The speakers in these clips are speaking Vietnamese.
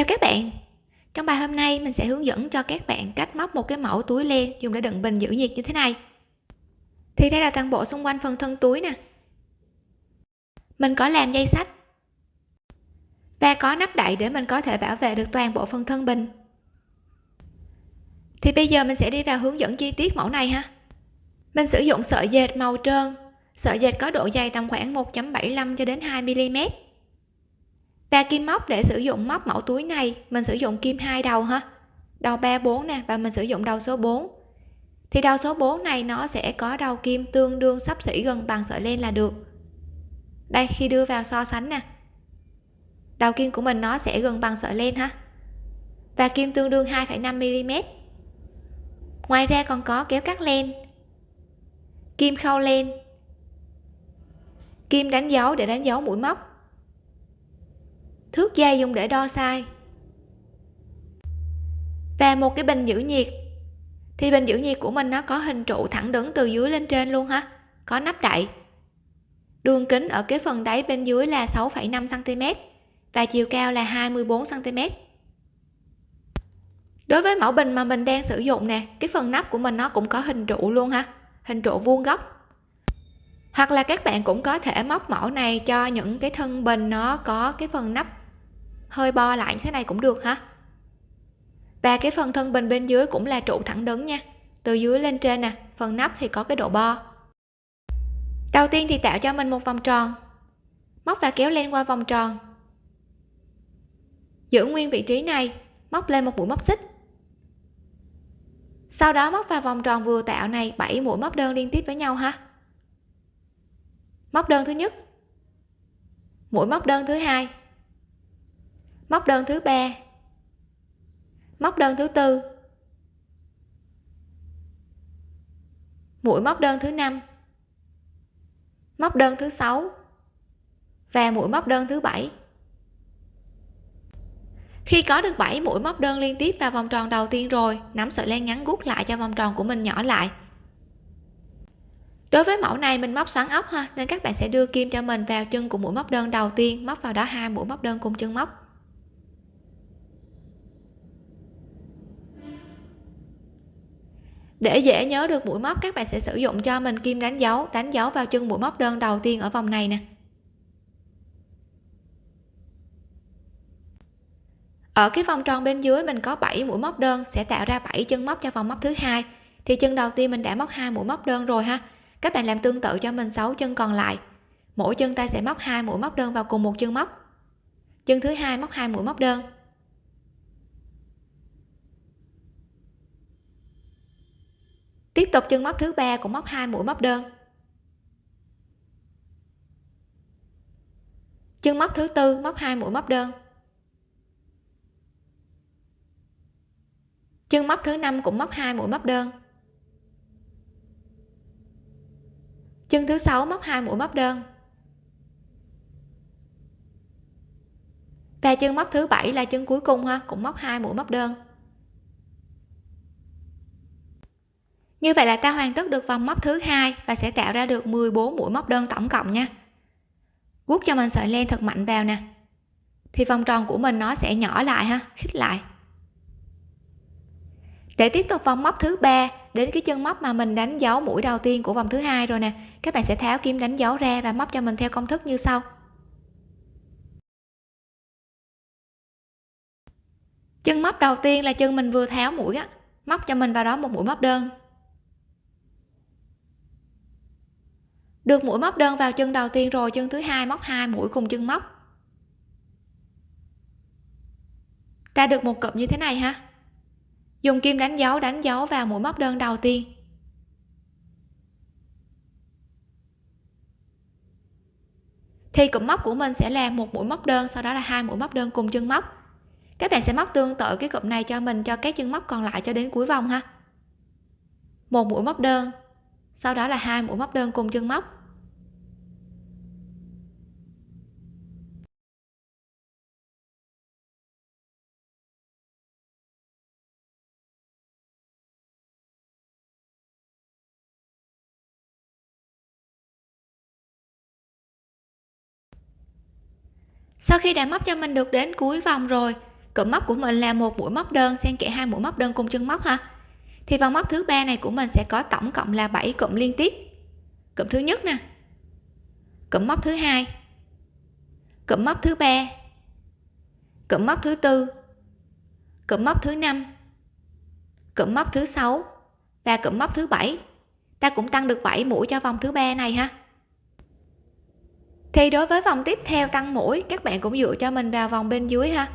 chào các bạn. Trong bài hôm nay, mình sẽ hướng dẫn cho các bạn cách móc một cái mẫu túi len, dùng để đựng bình giữ nhiệt như thế này. Thì đây là toàn bộ xung quanh phần thân túi nè. Mình có làm dây sách và có nắp đậy để mình có thể bảo vệ được toàn bộ phần thân bình thì bây giờ mình sẽ đi vào hướng dẫn chi tiết mẫu này ha. Mình sử dụng sợi dệt màu trơn. Sợi dệt có độ dày tầm khoảng 1.75 cho đến 2 mm và kim móc để sử dụng móc mẫu túi này mình sử dụng kim hai đầu ha đầu 3 4 nè và mình sử dụng đầu số 4 thì đầu số 4 này nó sẽ có đầu kim tương đương sắp xỉ gần bằng sợi len là được. Đây khi đưa vào so sánh nè. Đầu kim của mình nó sẽ gần bằng sợi len ha. Và kim tương đương 2,5 mm ngoài ra còn có kéo cắt len. Kim khâu len. Kim đánh dấu để đánh dấu mũi móc thước dây dùng để đo sai và một cái bình giữ nhiệt. Thì bình giữ nhiệt của mình nó có hình trụ thẳng đứng từ dưới lên trên luôn ha. Có nắp đậy. Đường kính ở cái phần đáy bên dưới là 6,5 cm và chiều cao là 24 cm đối với mẫu bình mà mình đang sử dụng nè cái phần nắp của mình nó cũng có hình trụ luôn ha. Hình trụ vuông góc. Hoặc là các bạn cũng có thể móc mẫu này cho những cái thân bình nó có cái phần nắp hơi bo lại như thế này cũng được ha và cái phần thân bình bên dưới cũng là trụ thẳng đứng nha. Từ dưới lên trên nè, phần nắp thì có cái độ bo. Đầu tiên thì tạo cho mình một vòng tròn. Móc và kéo len qua vòng tròn. Giữ nguyên vị trí này, móc lên một mũi móc xích. Sau đó móc vào vòng tròn vừa tạo này 7 mũi móc đơn liên tiếp với nhau ha. Móc đơn thứ nhất. Mũi móc đơn thứ hai móc đơn thứ ba. Móc đơn thứ tư. Mũi móc đơn thứ năm. Móc đơn thứ sáu. Và mũi móc đơn thứ bảy. Khi có được 7 mũi móc đơn liên tiếp vào vòng tròn đầu tiên rồi, nắm sợi len ngắn gút lại cho vòng tròn của mình nhỏ lại. Đối với mẫu này, mình móc xoắn ốc ha, nên các bạn sẽ đưa kim cho mình vào chân của mũi móc đơn đầu tiên, móc vào đó hai mũi móc đơn cùng chân móc. Để dễ nhớ được mũi móc, các bạn sẽ sử dụng cho mình kim đánh dấu đánh dấu vào chân mũi móc đơn đầu tiên ở vòng này nè. Ở cái vòng tròn bên dưới, mình có 7 mũi móc đơn, sẽ tạo ra 7 chân móc cho vòng móc thứ hai. Thì chân đầu tiên mình đã móc hai mũi móc đơn rồi ha. Các bạn làm tương tự cho mình 6 chân còn lại. Mỗi chân ta sẽ móc hai mũi móc đơn vào cùng một chân móc. Chân thứ hai móc hai mũi móc đơn. Tiếp tục chân móc thứ ba cũng móc hai mũi móc đơn. Chân móc thứ tư móc hai mũi móc đơn. Chân móc thứ năm cũng móc hai mũi móc đơn. Chân thứ sáu móc hai mũi móc đơn. Và chân móc thứ bảy là chân cuối cùng ha, cũng móc hai mũi móc đơn. Như vậy là ta hoàn tất được vòng móc thứ hai và sẽ tạo ra được 14 mũi móc đơn tổng cộng nha. Guốc cho mình sợi len thật mạnh vào nè. Thì vòng tròn của mình nó sẽ nhỏ lại ha, khít lại. Để tiếp tục vòng móc thứ ba, đến cái chân móc mà mình đánh dấu mũi đầu tiên của vòng thứ hai rồi nè, các bạn sẽ tháo kim đánh dấu ra và móc cho mình theo công thức như sau. Chân móc đầu tiên là chân mình vừa tháo mũi á, móc cho mình vào đó một mũi móc đơn. Được mũi móc đơn vào chân đầu tiên rồi, chân thứ hai móc hai mũi cùng chân móc. Ta được một cụm như thế này ha dùng kim đánh dấu đánh dấu vào mũi móc đơn đầu tiên. Thì cụm móc của mình sẽ là một mũi móc đơn, sau đó là hai mũi móc đơn cùng chân móc. Các bạn sẽ móc tương tự cái cụm này cho mình, cho các chân móc còn lại cho đến cuối vòng ha. Một mũi móc đơn, sau đó là hai mũi móc đơn cùng chân móc. Sau khi đã móc cho mình được đến cuối vòng rồi, cụm móc của mình là một mũi móc đơn, xen kẽ hai mũi móc đơn cùng chân móc ha. Thì vòng móc thứ ba này của mình sẽ có tổng cộng là 7 cụm liên tiếp. Cụm thứ nhất nè. Cụm móc thứ hai. Cụm móc thứ ba. Cụm móc thứ tư. Cụm móc thứ năm. Cụm móc thứ sáu. Và cụm móc thứ bảy. Ta cũng tăng được 7 mũi cho vòng thứ ba này ha thì đối với vòng tiếp theo tăng mũi, các bạn cũng dựa cho mình vào vòng bên dưới ha.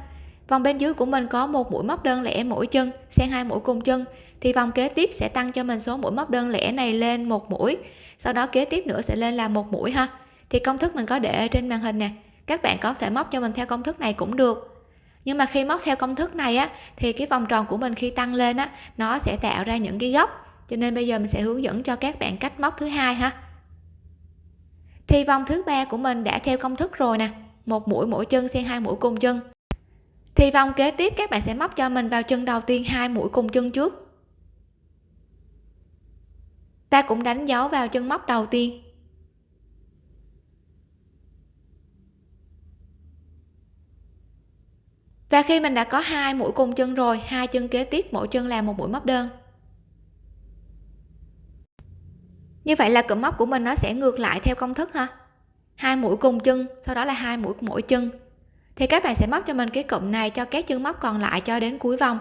Vòng bên dưới của mình có một mũi móc đơn lẻ mỗi chân xen hai mũi cùng chân. Thì vòng kế tiếp sẽ tăng cho mình số mũi móc đơn lẻ này lên một mũi, sau đó kế tiếp nữa sẽ lên là một mũi ha. Thì công thức mình có để trên màn hình nè, các bạn có thể móc cho mình theo công thức này cũng được. Nhưng mà khi móc theo công thức này á, thì cái vòng tròn của mình khi tăng lên á, nó sẽ tạo ra những cái góc. Cho nên bây giờ mình sẽ hướng dẫn cho các bạn cách móc thứ hai ha thì vòng thứ ba của mình đã theo công thức rồi nè. Một mũi mỗi chân xen hai mũi cùng chân. Thì vòng kế tiếp, các bạn sẽ móc cho mình vào chân đầu tiên hai mũi cùng chân trước. Ta cũng đánh dấu vào chân móc đầu tiên. Và khi mình đã có hai mũi cùng chân rồi, hai chân kế tiếp mỗi chân là một mũi móc đơn. Như vậy là cụm móc của mình nó sẽ ngược lại theo công thức ha hai mũi cùng chân, sau đó là hai mũi mỗi chân. Thì các bạn sẽ móc cho mình cái cụm này cho các chân móc còn lại cho đến cuối vòng.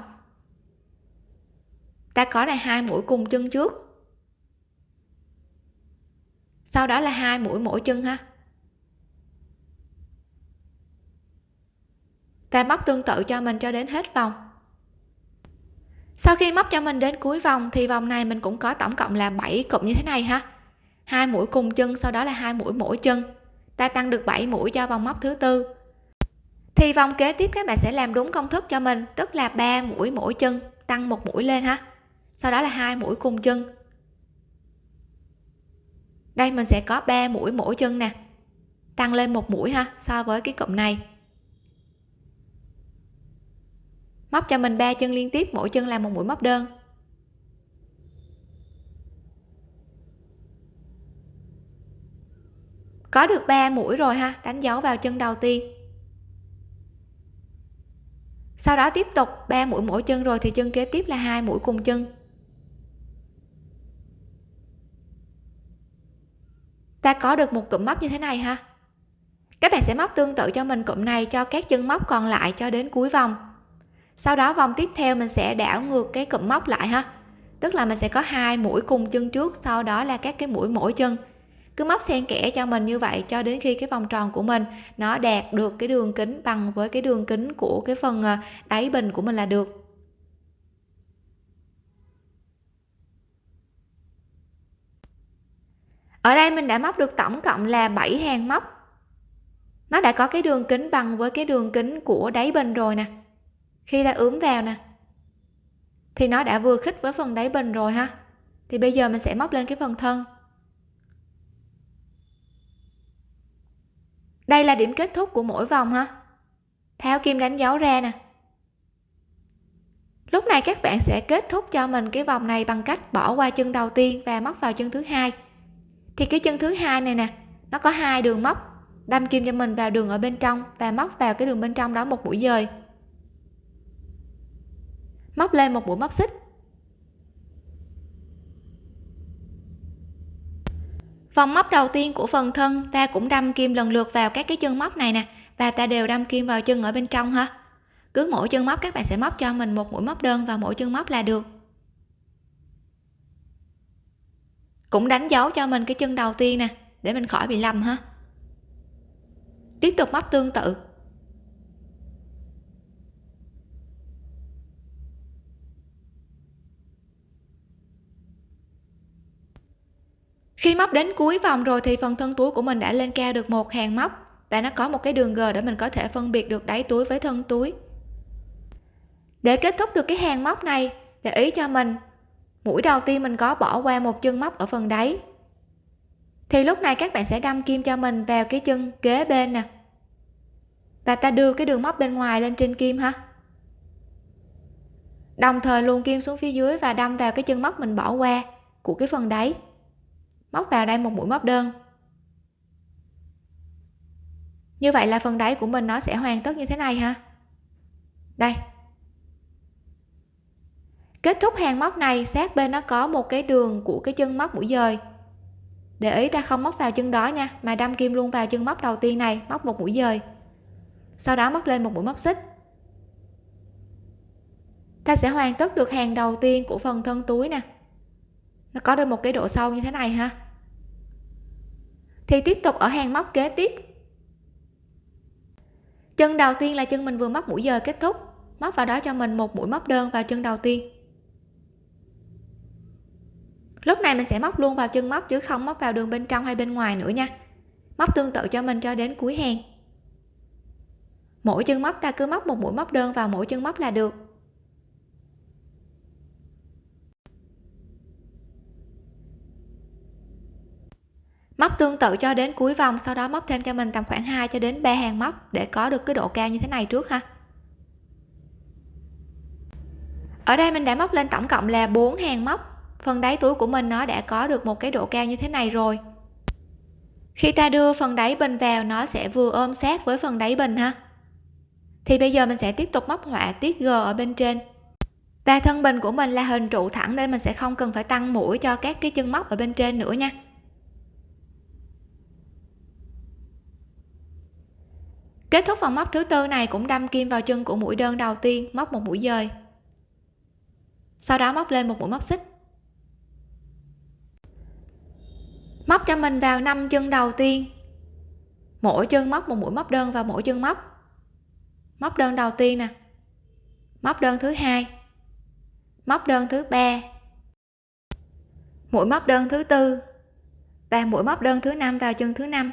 Ta có là hai mũi cùng chân trước. Sau đó là hai mũi mỗi chân ha. Ta móc tương tự cho mình cho đến hết vòng sau khi móc cho mình đến cuối vòng thì vòng này mình cũng có tổng cộng là 7 cụm như thế này ha. Hai mũi cùng chân, sau đó là hai mũi mỗi chân. Ta tăng được 7 mũi cho vòng móc thứ tư. Thì vòng kế tiếp các bạn sẽ làm đúng công thức cho mình, tức là 3 mũi mỗi chân, tăng một mũi lên ha. Sau đó là hai mũi cùng chân. Đây, mình sẽ có 3 mũi mỗi chân nè. Tăng lên một mũi ha, so với cái cụm này. Móc cho mình ba chân liên tiếp, mỗi chân làm một mũi móc đơn. Có được 3 mũi rồi ha, đánh dấu vào chân đầu tiên. Sau đó tiếp tục 3 mũi mỗi chân rồi thì chân kế tiếp là hai mũi cùng chân. Ta có được một cụm móc như thế này ha. Các bạn sẽ móc tương tự cho mình cụm này cho các chân móc còn lại cho đến cuối vòng sau đó vòng tiếp theo mình sẽ đảo ngược cái cụm móc lại ha. Tức là mình sẽ có hai mũi cùng chân trước, sau đó là các cái mũi mỗi chân. Cứ móc xen kẽ cho mình như vậy cho đến khi cái vòng tròn của mình nó đạt được cái đường kính bằng với cái đường kính của cái phần ờ, đáy bình của mình là được. Ở đây mình đã móc được tổng cộng là 7 hàng móc. Nó đã có cái đường kính bằng với cái đường kính của đáy bình rồi nè khi ta ướm vào nè. Thì nó đã vừa khít với phần đáy bình rồi ha. Thì bây giờ mình sẽ móc lên cái phần thân. Đây là điểm kết thúc của mỗi vòng ha. Tháo kim đánh dấu ra nè. Lúc này các bạn sẽ kết thúc cho mình cái vòng này bằng cách bỏ qua chân đầu tiên và móc vào chân thứ hai. Thì cái chân thứ hai này nè, nó có hai đường móc. Đâm kim cho mình vào đường ở bên trong và móc vào cái đường bên trong đó một mũi dời móc lên một mũi móc xích. Vòng móc đầu tiên của phần thân, ta cũng đâm kim lần lượt vào các cái chân móc này nè, và ta đều đâm kim vào chân ở bên trong ha. Cứ mỗi chân móc, các bạn sẽ móc cho mình một mũi móc đơn vào mỗi chân móc là được. Cũng đánh dấu cho mình cái chân đầu tiên nè, để mình khỏi bị lầm ha. Tiếp tục móc tương tự. Khi móc đến cuối vòng rồi thì phần thân túi của mình đã lên cao được một hàng móc và nó có một cái đường g để mình có thể phân biệt được đáy túi với thân túi. Để kết thúc được cái hàng móc này, để ý cho mình, mũi đầu tiên mình có bỏ qua một chân móc ở phần đáy. Thì lúc này các bạn sẽ đâm kim cho mình vào cái chân kế bên nè. Và ta đưa cái đường móc bên ngoài lên trên kim ha. Đồng thời luồn kim xuống phía dưới và đâm vào cái chân móc mình bỏ qua của cái phần đáy móc vào đây một mũi móc đơn. Như vậy là phần đáy của mình nó sẽ hoàn tất như thế này ha đây. Kết thúc hàng móc này, sát bên nó có một cái đường của cái chân móc mũi dời. Để ý ta không móc vào chân đó nha, mà đâm kim luôn vào chân móc đầu tiên này, móc một mũi dời. Sau đó móc lên một mũi móc xích. Ta sẽ hoàn tất được hàng đầu tiên của phần thân túi nè. Nó có được một cái độ sâu như thế này ha thì tiếp tục ở hàng móc kế tiếp. Chân đầu tiên là chân mình vừa móc mũi giờ kết thúc. Móc vào đó cho mình một mũi móc đơn vào chân đầu tiên. Lúc này mình sẽ móc luôn vào chân móc chứ không móc vào đường bên trong hay bên ngoài nữa nha. Móc tương tự cho mình cho đến cuối hàng mỗi chân móc ta cứ móc một mũi móc đơn vào mỗi chân móc là được. Móc tương tự cho đến cuối vòng, sau đó móc thêm cho mình tầm khoảng 2 cho đến 3 hàng móc để có được cái độ cao như thế này trước ha. Ở đây mình đã móc lên tổng cộng là 4 hàng móc. Phần đáy túi của mình nó đã có được một cái độ cao như thế này rồi. Khi ta đưa phần đáy bình vào, nó sẽ vừa ôm sát với phần đáy bình ha. Thì bây giờ mình sẽ tiếp tục móc họa tiết g ở bên trên. Và thân bình của mình là hình trụ thẳng nên mình sẽ không cần phải tăng mũi cho các cái chân móc ở bên trên nữa nha. Kết thúc phần móc thứ tư này cũng đâm kim vào chân của mũi đơn đầu tiên, móc một mũi dời. Sau đó móc lên một mũi móc xích. Móc cho mình vào năm chân đầu tiên. Mỗi chân móc một mũi móc đơn vào mỗi chân móc móc đơn đầu tiên nè. Móc đơn thứ hai. Móc đơn thứ ba. Mũi móc đơn thứ tư. Và mũi móc đơn thứ năm vào chân thứ năm.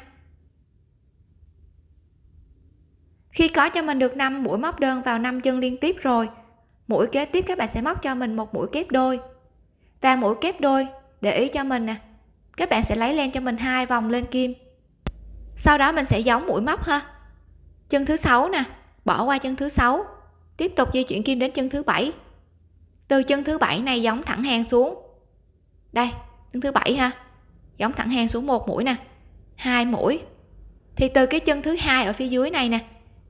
Khi có cho mình được 5 mũi móc đơn vào 5 chân liên tiếp rồi, mũi kế tiếp các bạn sẽ móc cho mình một mũi kép đôi. Và mũi kép đôi, để ý cho mình nè, các bạn sẽ lấy len cho mình hai vòng lên kim. Sau đó mình sẽ giống mũi móc ha. Chân thứ sáu nè, bỏ qua chân thứ sáu, tiếp tục di chuyển kim đến chân thứ bảy. Từ chân thứ bảy này giống thẳng hàng xuống. Đây, chân thứ bảy ha, giống thẳng hàng xuống một mũi nè, hai mũi. Thì từ cái chân thứ hai ở phía dưới này nè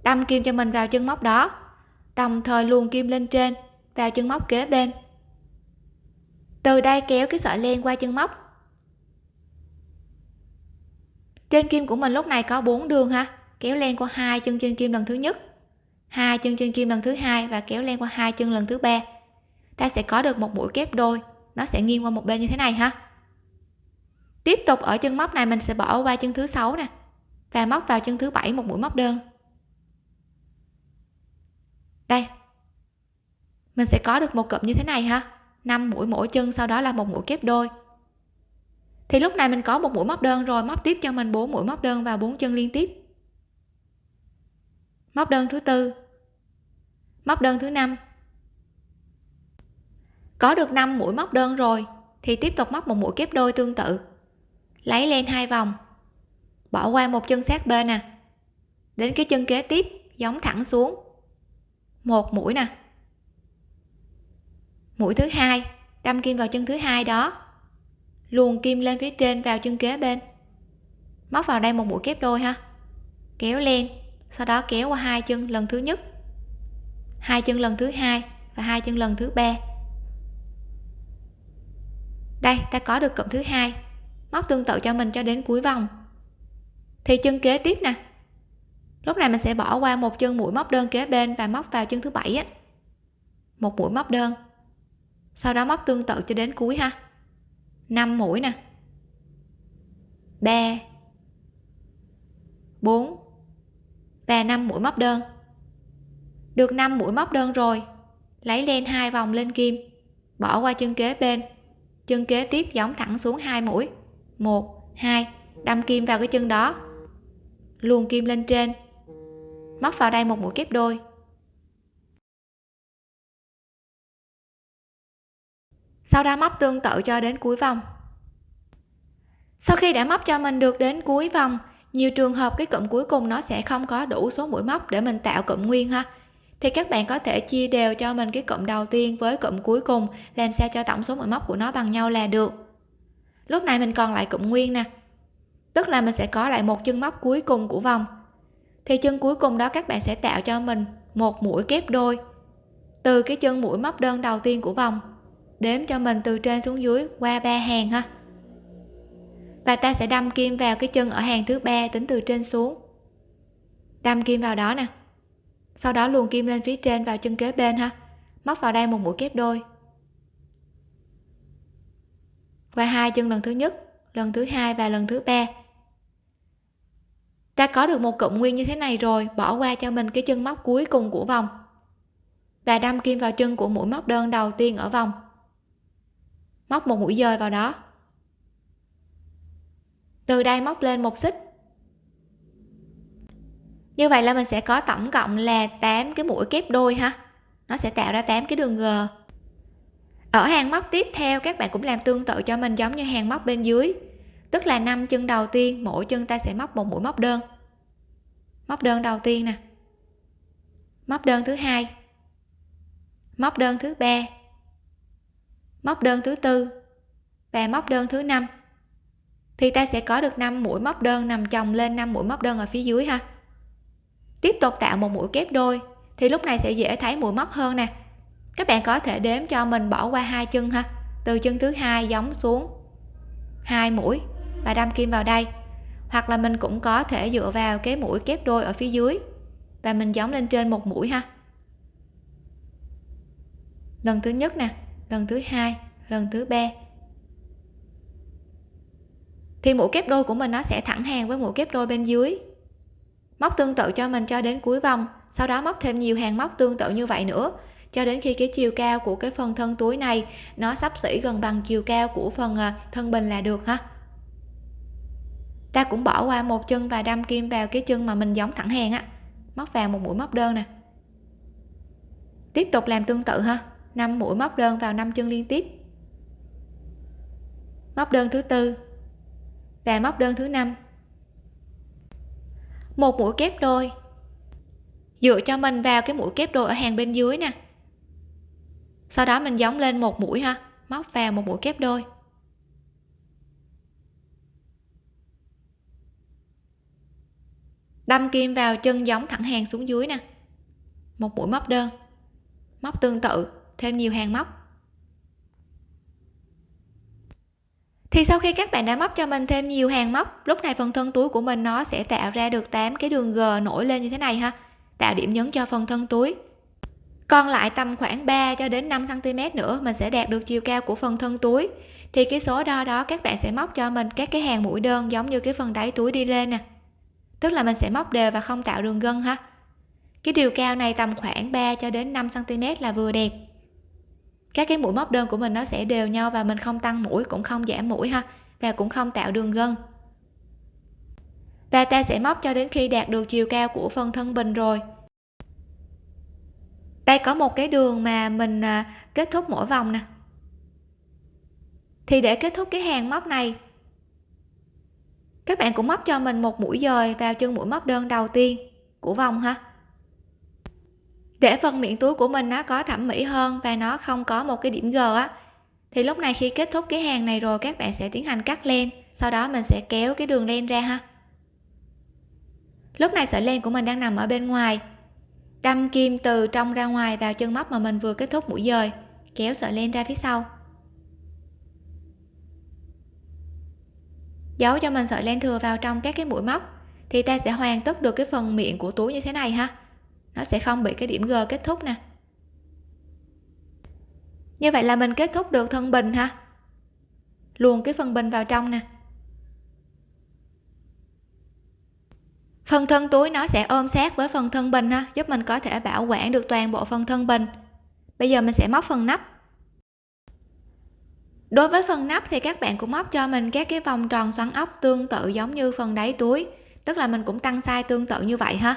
đâm kim cho mình vào chân móc đó. Đồng thời luồn kim lên trên, vào chân móc kế bên. Từ đây kéo cái sợi len qua chân móc. Trên kim của mình lúc này có bốn đường ha. Kéo len qua hai chân trên kim lần thứ nhất, hai chân trên kim lần thứ hai và kéo len qua hai chân lần thứ ba. Ta sẽ có được một mũi kép đôi. Nó sẽ nghiêng qua một bên như thế này ha. Tiếp tục ở chân móc này mình sẽ bỏ qua chân thứ sáu nè, và móc vào chân thứ bảy một mũi móc đơn đây. Mình sẽ có được một cụm như thế này ha. 5 mũi mỗi chân, sau đó là một mũi kép đôi. Thì lúc này mình có một mũi móc đơn rồi, móc tiếp cho mình 4 mũi móc đơn vào bốn chân liên tiếp. Móc đơn thứ tư. Móc đơn thứ năm. Có được 5 mũi móc đơn rồi, thì tiếp tục móc một mũi kép đôi tương tự. Lấy lên hai vòng. Bỏ qua một chân sát bên nè đến cái chân kế tiếp, giống thẳng xuống một mũi nè. Mũi thứ hai, đâm kim vào chân thứ hai đó. Luồn kim lên phía trên vào chân kế bên. Móc vào đây một mũi kép đôi ha. Kéo lên, sau đó kéo qua hai chân lần thứ nhất. Hai chân lần thứ hai và hai chân lần thứ ba. Đây, ta có được cụm thứ hai. Móc tương tự cho mình cho đến cuối vòng. Thì chân kế tiếp nè lúc này mình sẽ bỏ qua một chân mũi móc đơn kế bên và móc vào chân thứ bảy á. Một mũi móc đơn. Sau đó móc tương tự cho đến cuối ha. 5 mũi nè. 3 4 và 5 mũi móc đơn. Được 5 mũi móc đơn rồi, lấy len hai vòng lên kim, bỏ qua chân kế bên. Chân kế tiếp giống thẳng xuống hai mũi. 1 2 đâm kim vào cái chân đó. Luồn kim lên trên móc vào đây một mũi kép đôi. Sau đó móc tương tự cho đến cuối vòng. Sau khi đã móc cho mình được đến cuối vòng, nhiều trường hợp cái cụm cuối cùng nó sẽ không có đủ số mũi móc để mình tạo cụm nguyên ha. Thì các bạn có thể chia đều cho mình cái cụm đầu tiên với cụm cuối cùng, làm sao cho tổng số mũi móc của nó bằng nhau là được. Lúc này mình còn lại cụm nguyên nè. Tức là mình sẽ có lại một chân móc cuối cùng của vòng thì chân cuối cùng đó các bạn sẽ tạo cho mình một mũi kép đôi. Từ cái chân mũi móc đơn đầu tiên của vòng, đếm cho mình từ trên xuống dưới qua ba hàng ha. Và ta sẽ đâm kim vào cái chân ở hàng thứ ba tính từ trên xuống. Đâm kim vào đó nè. Sau đó luồn kim lên phía trên vào chân kế bên ha. Móc vào đây một mũi kép đôi. Và hai chân lần thứ nhất, lần thứ hai và lần thứ ba ta có được một cụm nguyên như thế này rồi, bỏ qua cho mình cái chân móc cuối cùng của vòng. Và đâm kim vào chân của mũi móc đơn đầu tiên ở vòng. Móc một mũi dời vào đó. Từ đây móc lên một xích. Như vậy là mình sẽ có tổng cộng là 8 cái mũi kép đôi ha. Nó sẽ tạo ra 8 cái đường g. Ở hàng móc tiếp theo, các bạn cũng làm tương tự cho mình giống như hàng móc bên dưới tức là năm chân đầu tiên, mỗi chân ta sẽ móc một mũi móc đơn. Móc đơn đầu tiên nè. Móc đơn thứ hai. Móc đơn thứ ba. Móc đơn thứ tư. Và móc đơn thứ năm. Thì ta sẽ có được 5 mũi móc đơn nằm chồng lên 5 mũi móc đơn ở phía dưới ha. Tiếp tục tạo một mũi kép đôi, thì lúc này sẽ dễ thấy mũi móc hơn nè. Các bạn có thể đếm cho mình bỏ qua hai chân ha. Từ chân thứ hai giống xuống hai mũi và đâm kim vào đây. Hoặc là mình cũng có thể dựa vào cái mũi kép đôi ở phía dưới. Và mình giống lên trên một mũi ha. Lần thứ nhất nè, lần thứ hai, lần thứ ba. Thì mũi kép đôi của mình nó sẽ thẳng hàng với mũi kép đôi bên dưới. Móc tương tự cho mình cho đến cuối vòng. Sau đó móc thêm nhiều hàng móc tương tự như vậy nữa. Cho đến khi cái chiều cao của cái phần thân túi này nó sắp xỉ gần bằng chiều cao của phần à, thân bình là được ha ta cũng bỏ qua một chân và đâm kim vào cái chân mà mình giống thẳng hàng á. Móc vào một mũi móc đơn nè. Tiếp tục làm tương tự ha. 5 mũi móc đơn vào 5 chân liên tiếp. Móc đơn thứ tư và móc đơn thứ năm. Một mũi kép đôi. Dựa cho mình vào cái mũi kép đôi ở hàng bên dưới nè. Sau đó mình giống lên một mũi ha. Móc vào một mũi kép đôi. Đâm kim vào chân giống thẳng hàng xuống dưới nè. Một mũi móc đơn. Móc tương tự, thêm nhiều hàng móc. Thì sau khi các bạn đã móc cho mình thêm nhiều hàng móc, lúc này phần thân túi của mình nó sẽ tạo ra được 8 cái đường g nổi lên như thế này ha. Tạo điểm nhấn cho phần thân túi. Còn lại tầm khoảng 3 cho đến 5 cm nữa, mình sẽ đạt được chiều cao của phần thân túi. Thì cái số đo đó các bạn sẽ móc cho mình các cái hàng mũi đơn giống như cái phần đáy túi đi lên nè tức là mình sẽ móc đều và không tạo đường gân ha? Cái chiều cao này tầm khoảng 3 cho đến 5 cm là vừa đẹp. Các cái mũi móc đơn của mình nó sẽ đều nhau và mình không tăng mũi, cũng không giảm mũi ha, và cũng không tạo đường gân. Và ta sẽ móc cho đến khi đạt được chiều cao của phần thân bình rồi. Đây có một cái đường mà mình à, kết thúc mỗi vòng nè. Thì để kết thúc cái hàng móc này các bạn cũng móc cho mình một mũi dời vào chân mũi móc đơn đầu tiên của vòng ha. Để phần miệng túi của mình nó có thẩm mỹ hơn và nó không có một cái điểm g á, thì lúc này khi kết thúc cái hàng này rồi các bạn sẽ tiến hành cắt len, sau đó mình sẽ kéo cái đường len ra ha. Lúc này sợi len của mình đang nằm ở bên ngoài. Đâm kim từ trong ra ngoài vào chân móc mà mình vừa kết thúc mũi dời, kéo sợi len ra phía sau. Giấu cho mình sợi len thừa vào trong các cái mũi móc, thì ta sẽ hoàn tất được cái phần miệng của túi như thế này ha. Nó sẽ không bị cái điểm g kết thúc nè. Như vậy là mình kết thúc được thân bình ha. Luồn cái phần bình vào trong nè. Phần thân túi nó sẽ ôm sát với phần thân bình ha, giúp mình có thể bảo quản được toàn bộ phần thân bình. Bây giờ mình sẽ móc phần nắp đối với phần nắp thì các bạn cũng móc cho mình các cái vòng tròn xoắn ốc tương tự giống như phần đáy túi. Tức là mình cũng tăng size tương tự như vậy ha.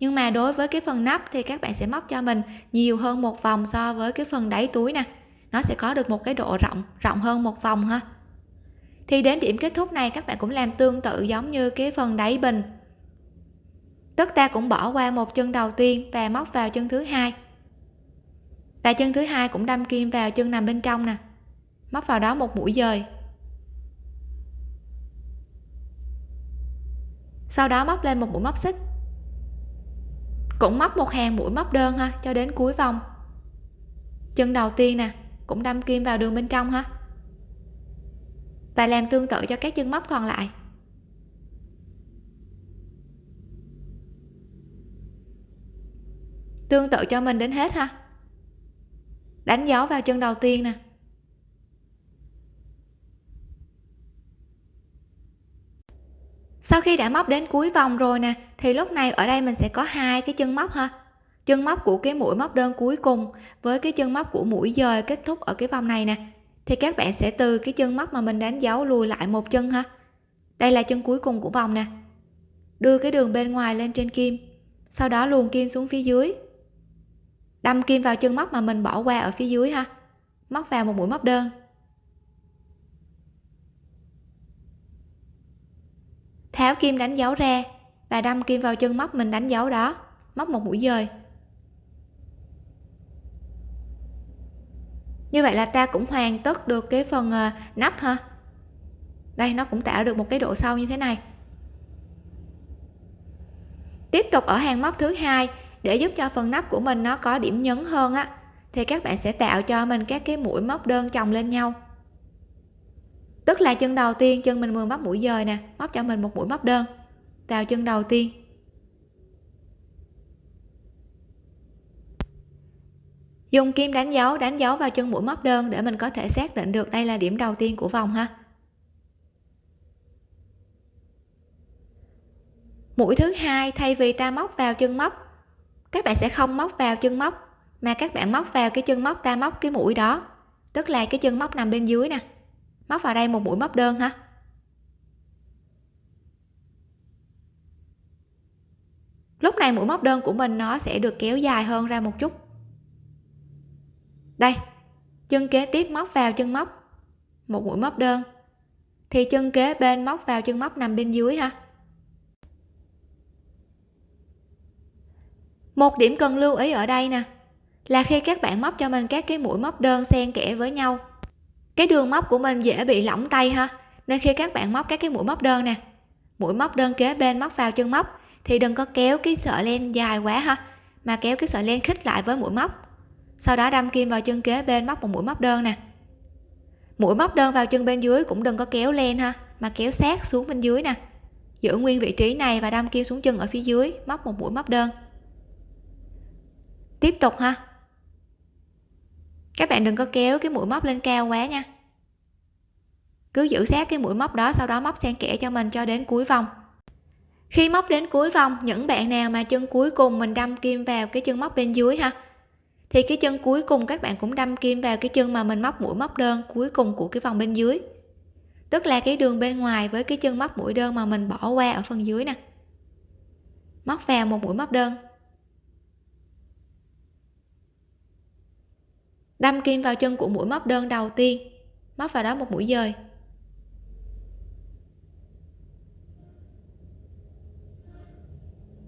Nhưng mà đối với cái phần nắp thì các bạn sẽ móc cho mình nhiều hơn một vòng so với cái phần đáy túi nè. Nó sẽ có được một cái độ rộng rộng hơn một vòng ha. Thì đến điểm kết thúc này các bạn cũng làm tương tự giống như cái phần đáy bình. Tức ta cũng bỏ qua một chân đầu tiên và móc vào chân thứ hai. Và chân thứ hai cũng đâm kim vào chân nằm bên trong nè móc vào đó một mũi dời. Sau đó móc lên một mũi móc xích. Cũng móc một hàng mũi móc đơn ha, cho đến cuối vòng. Chân đầu tiên nè, cũng đâm kim vào đường bên trong ha. Và làm tương tự cho các chân móc còn lại. Tương tự cho mình đến hết ha. Đánh dấu vào chân đầu tiên nè. Sau khi đã móc đến cuối vòng rồi nè, thì lúc này ở đây mình sẽ có hai cái chân móc ha. Chân móc của cái mũi móc đơn cuối cùng với cái chân móc của mũi dời kết thúc ở cái vòng này nè. Thì các bạn sẽ từ cái chân móc mà mình đánh dấu lùi lại một chân ha. Đây là chân cuối cùng của vòng nè. Đưa cái đường bên ngoài lên trên kim. Sau đó luồn kim xuống phía dưới. Đâm kim vào chân móc mà mình bỏ qua ở phía dưới ha. Móc vào một mũi móc đơn. Tháo kim đánh dấu ra và đâm kim vào chân móc mình đánh dấu đó, móc một mũi dời. Như vậy là ta cũng hoàn tất được cái phần ờ, nắp ha đây, nó cũng tạo được một cái độ sâu như thế này. Tiếp tục ở hàng móc thứ hai, để giúp cho phần nắp của mình nó có điểm nhấn hơn á, thì các bạn sẽ tạo cho mình các cái mũi móc đơn chồng lên nhau tức là chân đầu tiên, chân mình vừa móc mũi dời nè, móc cho mình một mũi móc đơn. Vào chân đầu tiên. Dùng kim đánh dấu đánh dấu vào chân mũi móc đơn để mình có thể xác định được đây là điểm đầu tiên của vòng ha. Mũi thứ hai, thay vì ta móc vào chân móc, các bạn sẽ không móc vào chân móc, mà các bạn móc vào cái chân móc ta móc cái mũi đó, tức là cái chân móc nằm bên dưới nè móc vào đây một mũi móc đơn ha. Lúc này mũi móc đơn của mình nó sẽ được kéo dài hơn ra một chút. Đây, chân kế tiếp móc vào chân móc. Một mũi móc đơn. Thì chân kế bên móc vào chân móc nằm bên dưới ha. Một điểm cần lưu ý ở đây nè, là khi các bạn móc cho mình các cái mũi móc đơn xen kẽ với nhau cái đường móc của mình dễ bị lỏng tay ha. Nên khi các bạn móc các cái mũi móc đơn nè, mũi móc đơn kế bên móc vào chân móc, thì đừng có kéo cái sợi len dài quá ha, mà kéo cái sợi len khít lại với mũi móc. Sau đó đâm kim vào chân kế bên móc một mũi móc đơn nè. Mũi móc đơn vào chân bên dưới cũng đừng có kéo len ha, mà kéo sát xuống bên dưới nè. Giữ nguyên vị trí này và đâm kim xuống chân ở phía dưới, móc một mũi móc đơn. Tiếp tục ha các bạn đừng có kéo cái mũi móc lên cao quá nha. Cứ giữ sát cái mũi móc đó, sau đó móc xen kẽ cho mình cho đến cuối vòng. Khi móc đến cuối vòng, những bạn nào mà chân cuối cùng mình đâm kim vào cái chân móc bên dưới ha, thì cái chân cuối cùng các bạn cũng đâm kim vào cái chân mà mình móc mũi móc đơn cuối cùng của cái vòng bên dưới. Tức là cái đường bên ngoài với cái chân móc mũi đơn mà mình bỏ qua ở phần dưới nè. Móc vào một mũi móc đơn. Đâm kim vào chân của mũi móc đơn đầu tiên. Móc vào đó một mũi dời.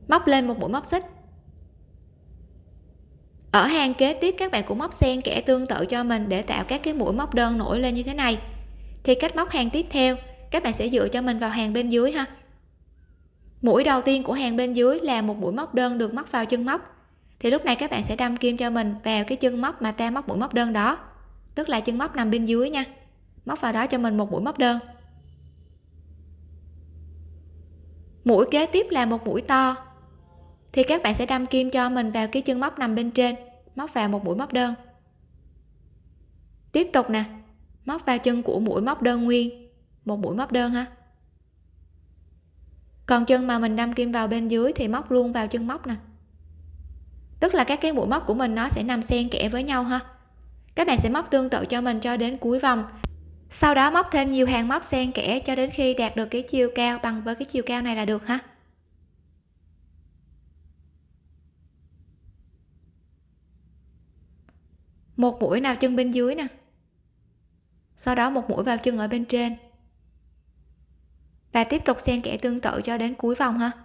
Móc lên một mũi móc xích. Ở hàng kế tiếp, các bạn cũng móc xen kẽ tương tự cho mình để tạo các cái mũi móc đơn nổi lên như thế này. Thì cách móc hàng tiếp theo, các bạn sẽ dựa cho mình vào hàng bên dưới ha. Mũi đầu tiên của hàng bên dưới là một mũi móc đơn được móc vào chân móc thì lúc này các bạn sẽ đâm kim cho mình vào cái chân móc mà ta móc mũi móc đơn đó. Tức là chân móc nằm bên dưới nha. Móc vào đó cho mình một mũi móc đơn. Mũi kế tiếp là một mũi to. Thì các bạn sẽ đâm kim cho mình vào cái chân móc nằm bên trên. Móc vào một mũi móc đơn. Tiếp tục nè. Móc vào chân của mũi móc đơn nguyên. Một mũi móc đơn ha. Còn chân mà mình đâm kim vào bên dưới thì móc luôn vào chân móc nè tức là các cái mũi móc của mình nó sẽ nằm xen kẽ với nhau ha. Các bạn sẽ móc tương tự cho mình cho đến cuối vòng. Sau đó móc thêm nhiều hàng móc xen kẽ cho đến khi đạt được cái chiều cao bằng với cái chiều cao này là được ha. Một mũi nào chân bên dưới nè. Sau đó một mũi vào chân ở bên trên. Và tiếp tục xen kẽ tương tự cho đến cuối vòng ha.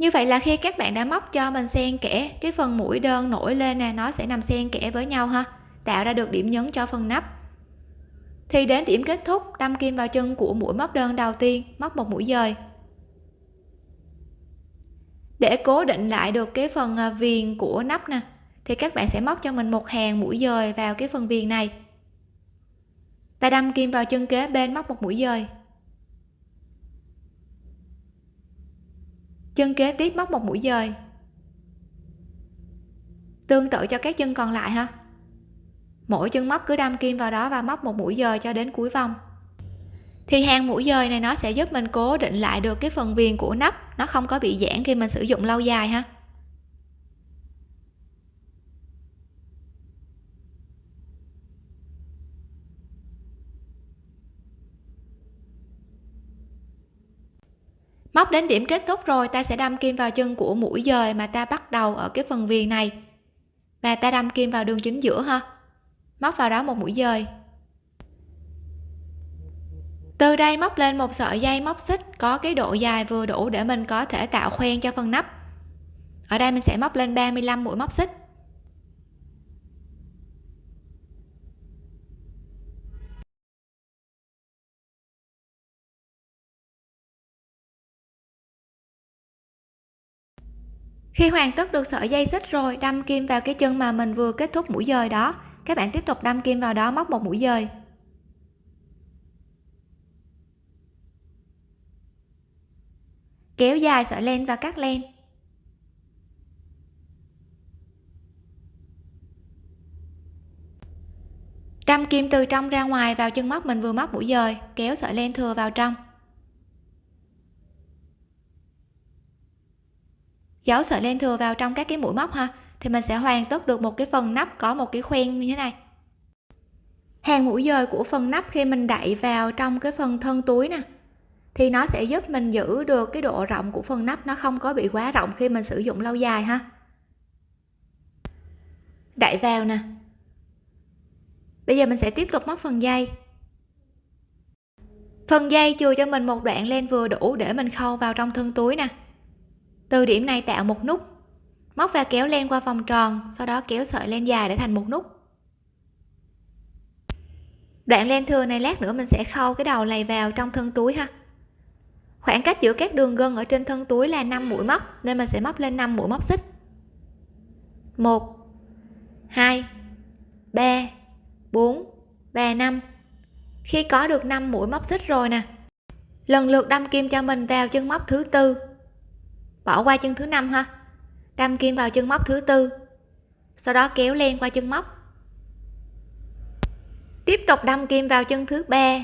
Như vậy là khi các bạn đã móc cho mình xen kẽ, cái phần mũi đơn nổi lên nè, nó sẽ nằm xen kẽ với nhau ha, tạo ra được điểm nhấn cho phần nắp. Thì đến điểm kết thúc, đâm kim vào chân của mũi móc đơn đầu tiên, móc một mũi dời. Để cố định lại được cái phần à, viền của nắp nè, thì các bạn sẽ móc cho mình một hàng mũi dời vào cái phần viền này. Ta đâm kim vào chân kế bên móc một mũi dời. Chân kế tiếp móc một mũi dời. Tương tự cho các chân còn lại ha. Mỗi chân móc cứ đâm kim vào đó và móc một mũi dời cho đến cuối vòng. Thì hàng mũi dời này nó sẽ giúp mình cố định lại được cái phần viền của nắp. Nó không có bị giãn khi mình sử dụng lâu dài ha. Móc đến điểm kết thúc rồi, ta sẽ đâm kim vào chân của mũi dời mà ta bắt đầu ở cái phần viền này. Và ta đâm kim vào đường chính giữa ha. Móc vào đó một mũi dời. Từ đây móc lên một sợi dây móc xích, có cái độ dài vừa đủ để mình có thể tạo khoen cho phần nắp. Ở đây mình sẽ móc lên 35 mũi móc xích. Khi hoàn tất được sợi dây xích rồi, đâm kim vào cái chân mà mình vừa kết thúc mũi dời đó. Các bạn tiếp tục đâm kim vào đó, móc một mũi dời. Kéo dài sợi len và cắt len. Đâm kim từ trong ra ngoài vào chân móc mình vừa móc mũi dời, kéo sợi len thừa vào trong. Giấu sợi len thừa vào trong các cái mũi móc ha, thì mình sẽ hoàn tất được một cái phần nắp có một cái khoen như thế này. Hàng mũi dời của phần nắp khi mình đậy vào trong cái phần thân túi nè, thì nó sẽ giúp mình giữ được cái độ rộng của phần nắp nó không có bị quá rộng khi mình sử dụng lâu dài ha. Đậy vào nè. Bây giờ mình sẽ tiếp tục móc phần dây. Phần dây chừa cho mình một đoạn len vừa đủ để mình khâu vào trong thân túi nè từ điểm này tạo một nút. Móc và kéo len qua vòng tròn, sau đó kéo sợi len dài để thành một nút. Đoạn len thừa này lát nữa mình sẽ khâu cái đầu này vào trong thân túi ha. Khoảng cách giữa các đường gân ở trên thân túi là 5 mũi móc, nên mình sẽ móc lên 5 mũi móc xích. 1 2 3 4 và 5 khi có được 5 mũi móc xích rồi nè, lần lượt đâm kim cho mình vào chân móc thứ tư bỏ qua chân thứ năm ha. Đâm kim vào chân móc thứ tư. Sau đó kéo len qua chân móc. Tiếp tục đâm kim vào chân thứ ba.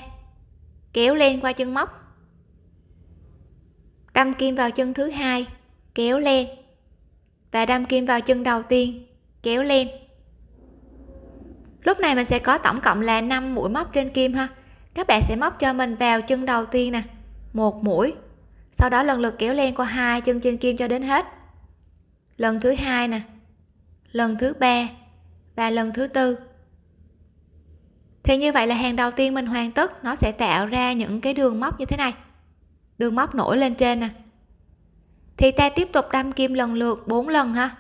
Kéo len qua chân móc. Đâm kim vào chân thứ hai. Kéo len. Và đâm kim vào chân đầu tiên. Kéo len. Lúc này mình sẽ có tổng cộng là 5 mũi móc trên kim ha. Các bạn sẽ móc cho mình vào chân đầu tiên nè. Một mũi sau đó lần lượt kéo len qua hai chân trên kim cho đến hết. Lần thứ hai nè, lần thứ ba và lần thứ tư. Thì như vậy là hàng đầu tiên mình hoàn tất, nó sẽ tạo ra những cái đường móc như thế này. Đường móc nổi lên trên nè. Thì ta tiếp tục đâm kim lần lượt 4 lần ha.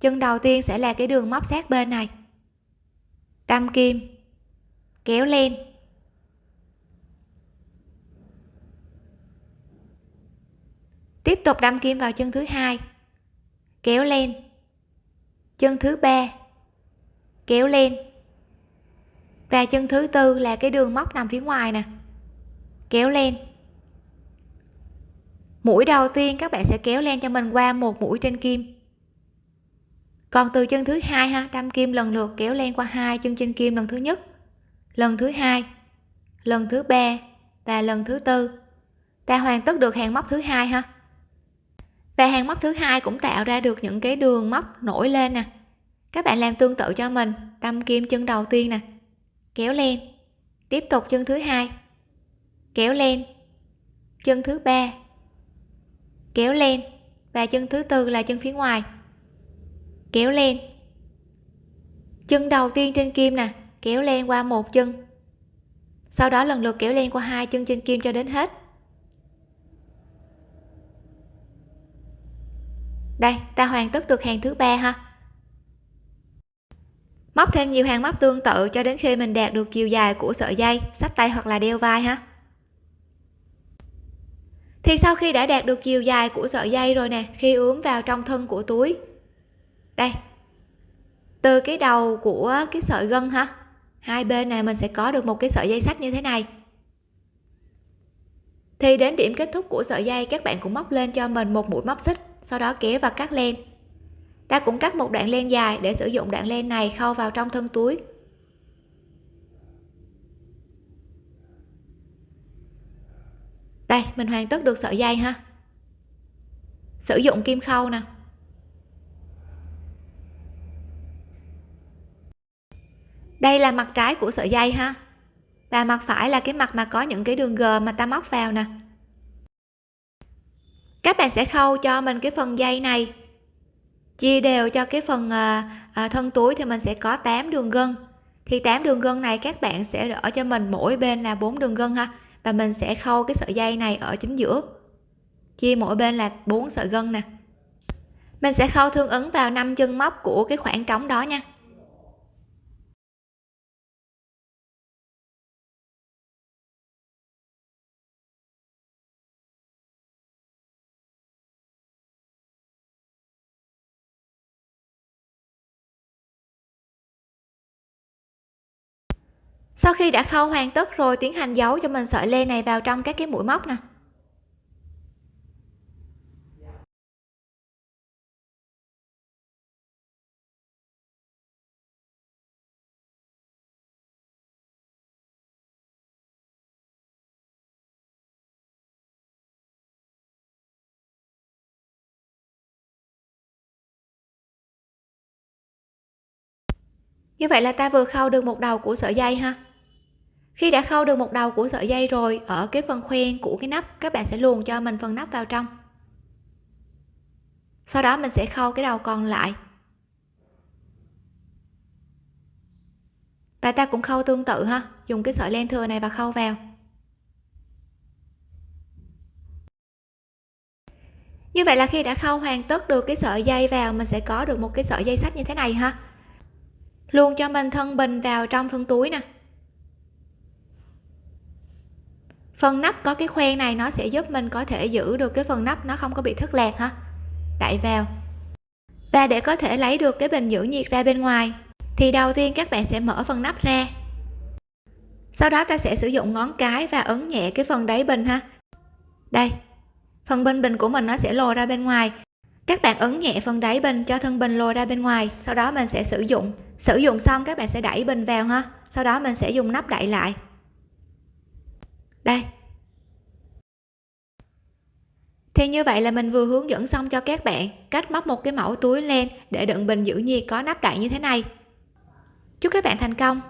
Chân đầu tiên sẽ là cái đường móc sát bên này. Đâm kim, kéo len. Tiếp tục đâm kim vào chân thứ hai. Kéo lên. Chân thứ ba. Kéo lên. Và chân thứ tư là cái đường móc nằm phía ngoài nè. Kéo lên. Mũi đầu tiên các bạn sẽ kéo len cho mình qua một mũi trên kim. Còn từ chân thứ hai ha, đâm kim lần lượt, kéo len qua hai chân trên kim lần thứ nhất, lần thứ hai, lần thứ ba và lần thứ tư. Ta hoàn tất được hàng móc thứ hai ha và hàng móc thứ hai cũng tạo ra được những cái đường móc nổi lên nè. Các bạn làm tương tự cho mình, đâm kim chân đầu tiên nè. Kéo lên. Tiếp tục chân thứ hai. Kéo lên. Chân thứ ba. Kéo lên. Và chân thứ tư là chân phía ngoài. Kéo lên. Chân đầu tiên trên kim nè, kéo len qua một chân. Sau đó lần lượt kéo len qua hai chân trên kim cho đến hết. Đây, ta hoàn tất được hàng thứ ba ha. Móc thêm nhiều hàng móc tương tự cho đến khi mình đạt được chiều dài của sợi dây sách tay hoặc là đeo vai ha. Thì sau khi đã đạt được chiều dài của sợi dây rồi nè, khi ướm vào trong thân của túi. Đây. Từ cái đầu của cái sợi gân ha. Hai bên này mình sẽ có được một cái sợi dây sách như thế này. Thì đến điểm kết thúc của sợi dây, các bạn cũng móc lên cho mình một mũi móc xích sau đó kéo và cắt len. Ta cũng cắt một đoạn len dài để sử dụng đoạn len này khâu vào trong thân túi. Đây, mình hoàn tất được sợi dây ha. Sử dụng kim khâu nè. Đây là mặt trái của sợi dây ha. Và mặt phải là cái mặt mà có những cái đường g mà ta móc vào nè các bạn sẽ khâu cho mình cái phần dây này. Chia đều cho cái phần à, à, thân túi thì mình sẽ có 8 đường gân. Thì 8 đường gân này các bạn sẽ ở cho mình mỗi bên là 4 đường gân ha. Và mình sẽ khâu cái sợi dây này ở chính giữa. Chia mỗi bên là 4 sợi gân nè. Mình sẽ khâu tương ứng vào năm chân móc của cái khoảng trống đó nha. Sau khi đã khâu hoàn tất rồi, tiến hành giấu cho mình sợi len này vào trong các cái mũi móc nè. Như vậy là ta vừa khâu được một đầu của sợi dây ha khi đã khâu được một đầu của sợi dây rồi, ở cái phần khoen của cái nắp, các bạn sẽ luồn cho mình phần nắp vào trong. Sau đó mình sẽ khâu cái đầu còn lại. Và ta cũng khâu tương tự ha, dùng cái sợi len thừa này và khâu vào. Như vậy là khi đã khâu hoàn tất được cái sợi dây vào, mình sẽ có được một cái sợi dây sách như thế này ha. Luôn cho mình thân bình vào trong phân túi nè. Phần nắp có cái khoen này nó sẽ giúp mình có thể giữ được cái phần nắp nó không có bị thất lạc ha Đậy vào. Và để có thể lấy được cái bình giữ nhiệt ra bên ngoài, thì đầu tiên các bạn sẽ mở phần nắp ra. Sau đó ta sẽ sử dụng ngón cái và ấn nhẹ cái phần đáy bình ha. Đây, phần bên bình của mình nó sẽ lồi ra bên ngoài. Các bạn ấn nhẹ phần đáy bình cho thân bình lồi ra bên ngoài. Sau đó mình sẽ sử dụng. Sử dụng xong các bạn sẽ đẩy bình vào ha. Sau đó mình sẽ dùng nắp đậy lại đây. Thì như vậy là mình vừa hướng dẫn xong cho các bạn cách móc một cái mẫu túi len để đựng bình giữ nhiệt có nắp đậy như thế này. Chúc các bạn thành công.